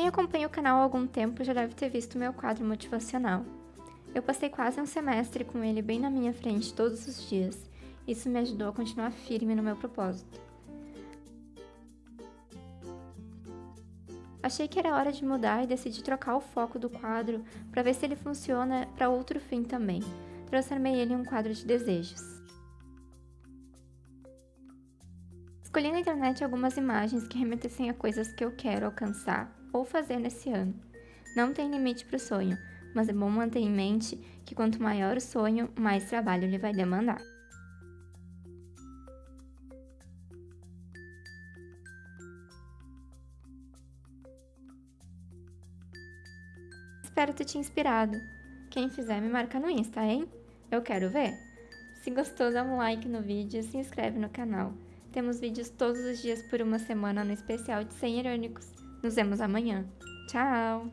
Quem acompanha o canal há algum tempo já deve ter visto meu quadro motivacional. Eu passei quase um semestre com ele bem na minha frente todos os dias. Isso me ajudou a continuar firme no meu propósito. Achei que era hora de mudar e decidi trocar o foco do quadro para ver se ele funciona para outro fim também. Transformei ele em um quadro de desejos. Escolhi na internet algumas imagens que remetessem a coisas que eu quero alcançar ou fazer nesse ano. Não tem limite para o sonho, mas é bom manter em mente que quanto maior o sonho, mais trabalho ele vai demandar. Espero ter te inspirado. Quem fizer me marca no Insta, hein? Eu quero ver! Se gostou, dá um like no vídeo e se inscreve no canal. Temos vídeos todos os dias por uma semana no especial de 100 irônicos. Nos vemos amanhã. Tchau!